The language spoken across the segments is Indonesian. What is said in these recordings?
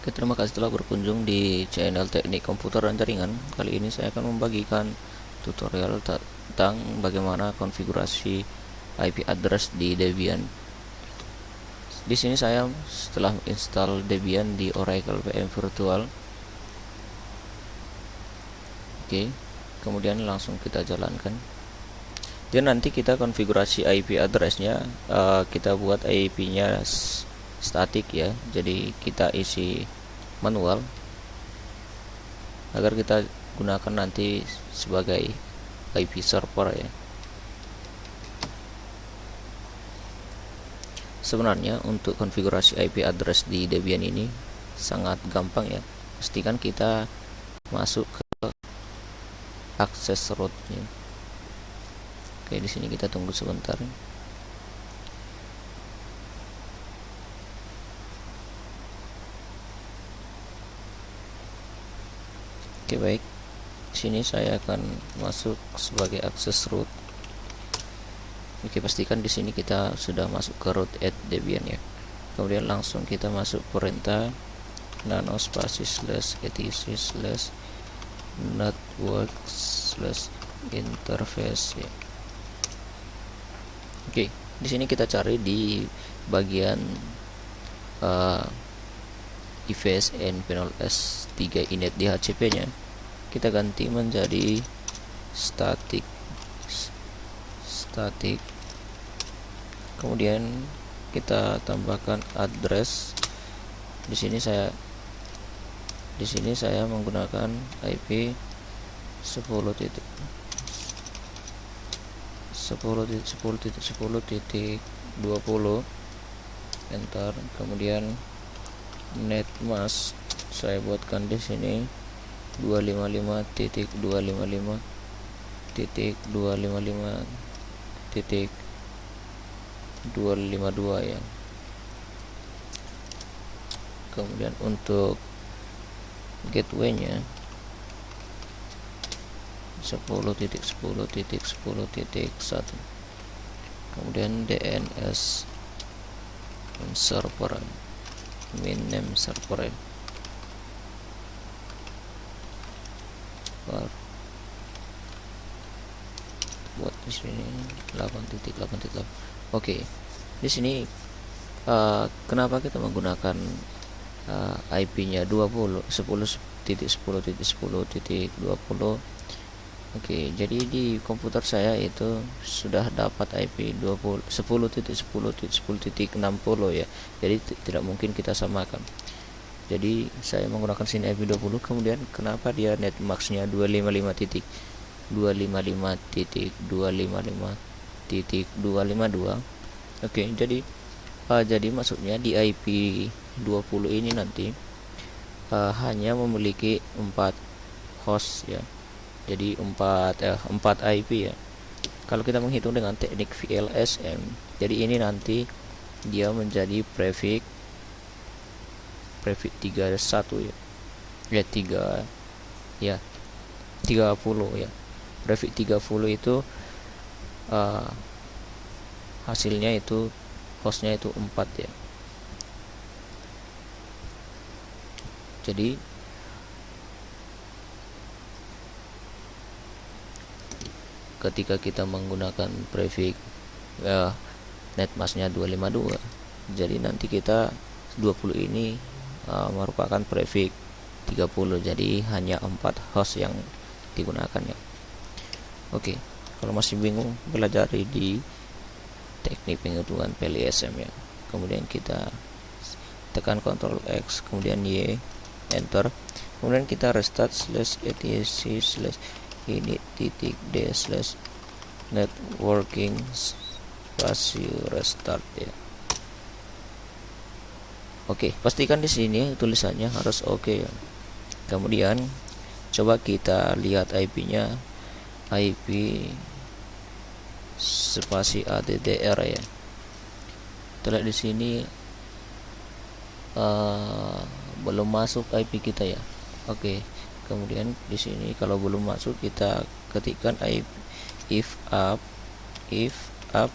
Oke, terima kasih telah berkunjung di channel Teknik Komputer dan Jaringan. Kali ini saya akan membagikan tutorial tentang bagaimana konfigurasi IP address di Debian. Di sini saya setelah install Debian di Oracle VM Virtual. Oke, kemudian langsung kita jalankan. Dan nanti kita konfigurasi IP addressnya, uh, kita buat IP-nya statik ya. Jadi kita isi manual agar kita gunakan nanti sebagai IP server ya. Sebenarnya untuk konfigurasi IP address di Debian ini sangat gampang ya. Pastikan kita masuk ke akses rootnya. Oke di sini kita tunggu sebentar Oke baik. Sini saya akan masuk sebagai akses root Oke pastikan di sini kita sudah masuk ke root at Debian ya. Kemudian langsung kita masuk perintah nano spasi slash etc slash network slash interface ya. Oke di sini kita cari di bagian uh, IVSN panel S3 init di HCP nya. Kita ganti menjadi static static kemudian kita tambahkan address. Di sini saya di sini saya menggunakan IP 10 titik 10 titik 10 titik 10 titik 20 enter. Kemudian net mask saya buatkan di sini. 255 titik 255 titik 255 titik 252 ya. Kemudian untuk gateway-nya 10 titik 10 titik 10 titik 1 kemudian DNS server min name server bar buat di sini 8.8.8 oke di sini uh, kenapa kita menggunakan uh, IP nya 20 10 titik 10 titik 10 titik 20 Oke, jadi di komputer saya itu sudah dapat IP 20 10 titik 10 titik 10 titik 60 ya. Jadi tidak mungkin kita samakan. Jadi saya menggunakan sini IP 20 kemudian kenapa dia net maxnya 255 titik 255 titik 255 titik 252. Oke, jadi uh, jadi maksudnya di IP 20 ini nanti uh, hanya memiliki 4 host ya jadi 4 eh, 4 IP ya. Kalau kita menghitung dengan teknik VLSM jadi ini nanti dia menjadi prefix prefix 31 ya. Ya 3 ya 30 ya. Prefix 30 itu uh, hasilnya itu hostnya itu 4 ya. Jadi ketika kita menggunakan prefix ya, netmasknya 252 jadi nanti kita 20 ini uh, merupakan prefix 30 jadi hanya 4 host yang digunakan ya oke kalau masih bingung belajar di teknik penghitungan PLSM ya. Kemudian kita tekan Ctrl X kemudian Y enter. Kemudian kita restart slash etc slash ini titik d slash networking spasi restart ya. Oke pastikan di sini tulisannya harus oke okay ya. Kemudian coba kita lihat IP nya IP spasi ADDR ya. Terlihat di sini uh, belum masuk IP kita ya. Oke okay kemudian di sini kalau belum masuk kita ketikkan if, if up if up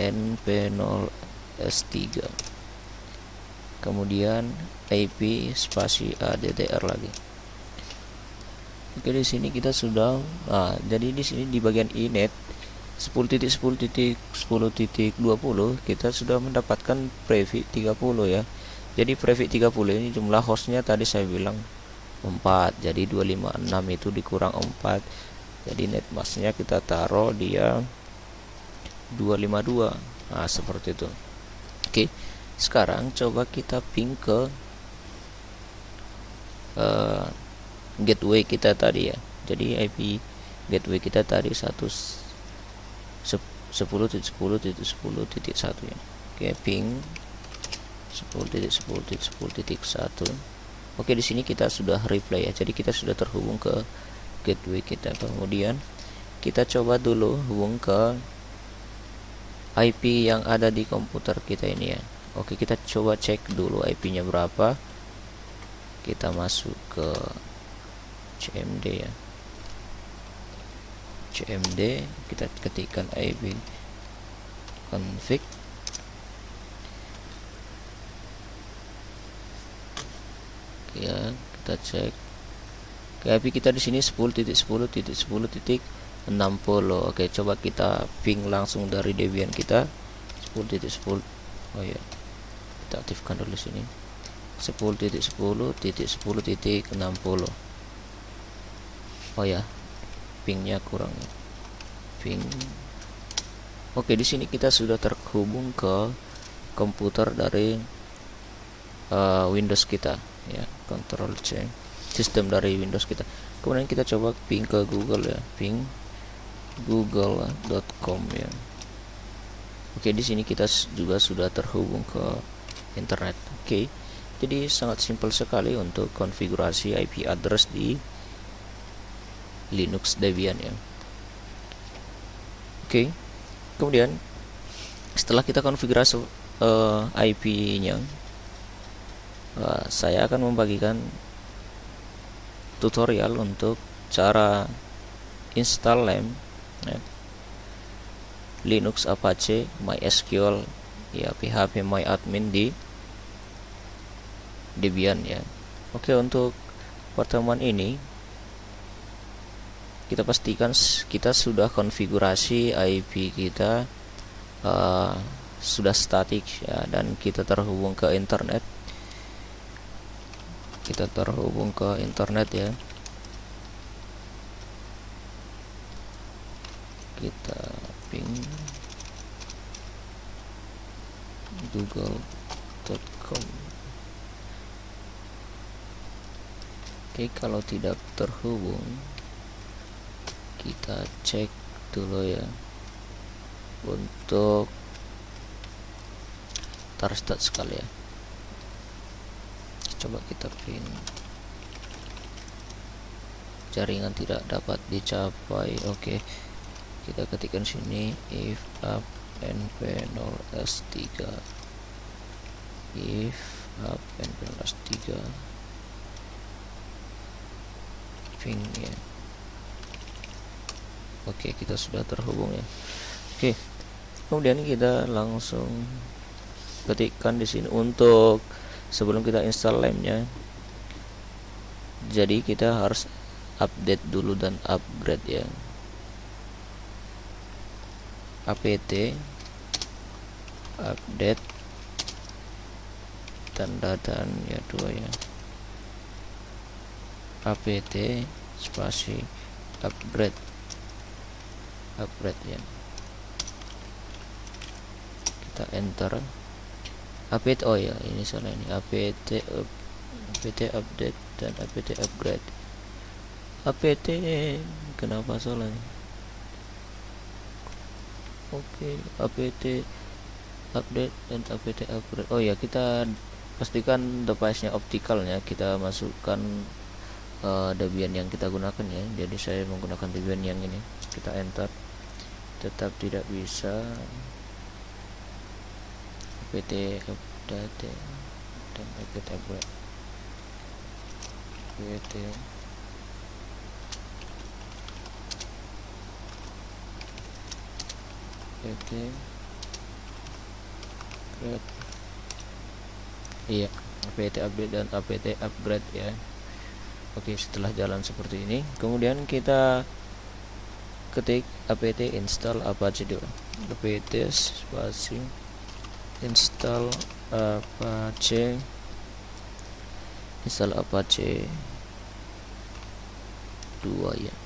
np0 s3 kemudian IP spasi ADDR lagi. Oke di sini kita sudah nah, jadi di sini di bagian inet 10.10.10.20 kita sudah mendapatkan prefix 30 ya. Jadi prefix 30 ini jumlah hostnya tadi saya bilang 4 jadi 256 itu dikurang 4 jadi net masknya kita taruh dia 252 nah seperti itu. Oke sekarang coba kita ping ke uh, gateway kita tadi ya. Jadi IP gateway kita tadi 1 10.10.10.1 ya. Oke ping 10.10.10.1 oke di sini kita sudah replay ya. Jadi kita sudah terhubung ke gateway kita. Kemudian kita coba dulu hubung ke IP yang ada di komputer kita ini ya. Oke kita coba cek dulu IP nya berapa. Kita masuk ke CMD ya. CMD kita ketikkan IP config ya kita cek. IP kita di sini 10.10.10.60 oke coba kita ping langsung dari Debian kita. 10.10 oh ya kita aktifkan dulu sini. 10.10.10.60 oh ya. Pingnya kurang. Ping. Oke di sini kita sudah terhubung ke komputer dari uh, Windows kita ya Control C. Sistem dari Windows kita. Kemudian kita coba ping ke Google ya. Ping google.com ya. Oke di sini kita juga sudah terhubung ke internet. Oke jadi sangat simpel sekali untuk konfigurasi IP address di Linux Debian ya. Oke kemudian setelah kita konfigurasi uh, eh, IP nya uh, saya akan membagikan tutorial untuk cara install LAMP ya. Linux Apache MySQL ya PHP MyAdmin di Debian ya Oke untuk pertemuan ini kita pastikan kita sudah konfigurasi IP kita uh, sudah statik ya dan kita terhubung ke internet kita terhubung ke internet ya. Kita ping google.com oke kalau tidak terhubung kita cek dulu ya. Untuk start sekali ya coba kita pin jaringan tidak dapat dicapai oke okay. kita ketikkan sini if up np 0 s3 if up np 0 s3 ping ya oke okay, kita sudah terhubung ya oke okay. kemudian kita langsung ketikkan di sini untuk sebelum kita install lemnya jadi kita harus update dulu dan upgrade ya. Apt update tanda dan ya dua ya. Apt spasi upgrade upgrade ya. Kita enter apt oh ya ini salah ini. Apt up, apt update dan apt upgrade. Apt kenapa salah oke okay, apt update dan apt upgrade. Oh ya kita pastikan device nya optikalnya kita masukkan uh, Debian yang kita gunakan ya. Jadi saya menggunakan Debian yang ini. Kita enter. Tetap tidak bisa PT update dan PT upgrade PT PT upgrade. Iya apt update dan apt upgrade ya. Oke setelah jalan seperti ini kemudian kita ketik apt install apache dulu. Apt spasi install apache. Install apache 2 ya